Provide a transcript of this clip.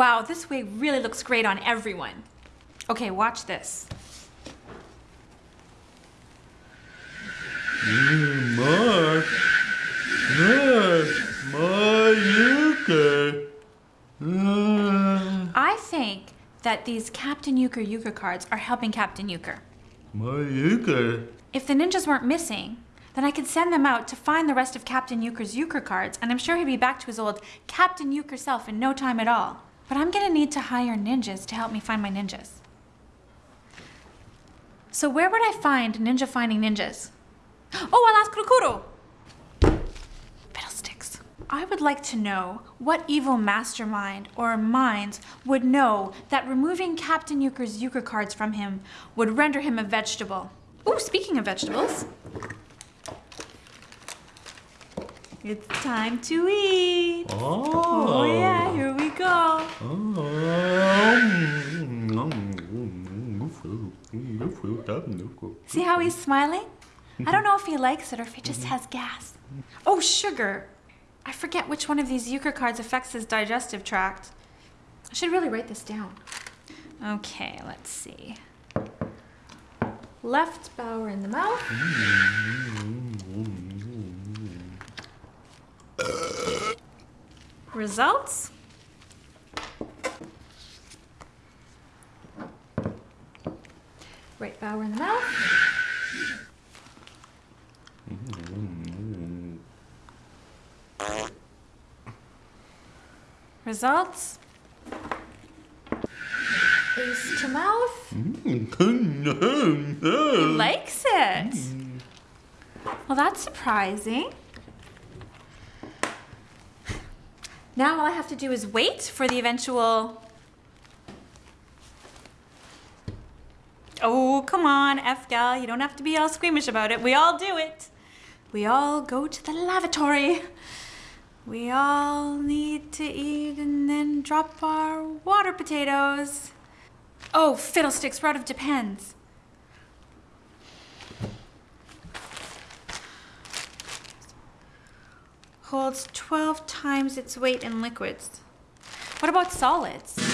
Wow, this wig really looks great on everyone. Okay, watch this. Mark, Mark, Mayuka. I think that these Captain Euchre Euchre cards are helping Captain Euchre. Mayuka. If the ninjas weren't missing, then I could send them out to find the rest of Captain Euchre's Euchre cards, and I'm sure he'd be back to his old Captain Euchre self in no time at all. But I'm gonna need to hire ninjas to help me find my ninjas. So where would I find ninja finding ninjas? Oh, I'll ask Rukuro! Fiddlesticks. I would like to know what evil mastermind or minds would know that removing Captain Euchre's Euchre cards from him would render him a vegetable. Oh, speaking of vegetables, it's time to eat. Oh. Oh yeah, here we See how he's smiling? I don't know if he likes it or if he just has gas. Oh, sugar. I forget which one of these euchre cards affects his digestive tract. I should really write this down. Okay, let's see. Left bower in the mouth. Results? Right bower in the mouth. Results? Ace to mouth. He likes it. Well, that's surprising. Now all I have to do is wait for the eventual. Oh, come on, F gal. You don't have to be all squeamish about it. We all do it. We all go to the lavatory. We all need to eat and then drop our water potatoes. Oh, fiddlesticks, we're out of depends. Holds 12 times its weight in liquids. What about solids?